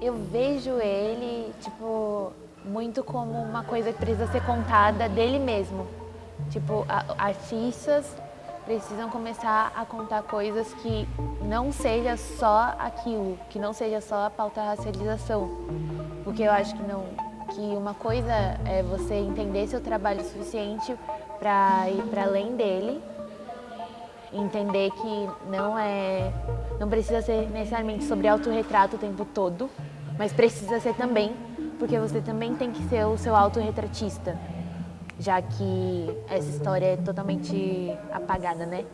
Eu vejo ele, tipo, muito como uma coisa que precisa ser contada dele mesmo. Tipo, artistas precisam começar a contar coisas que não seja só aquilo, que não seja só a pauta racialização. Porque eu acho que não, que uma coisa é você entender seu trabalho suficiente para ir para além dele, entender que não é, não precisa ser necessariamente sobre autorretrato o tempo todo, mas precisa ser também, porque você também tem que ser o seu autorretratista, já que essa história é totalmente apagada, né?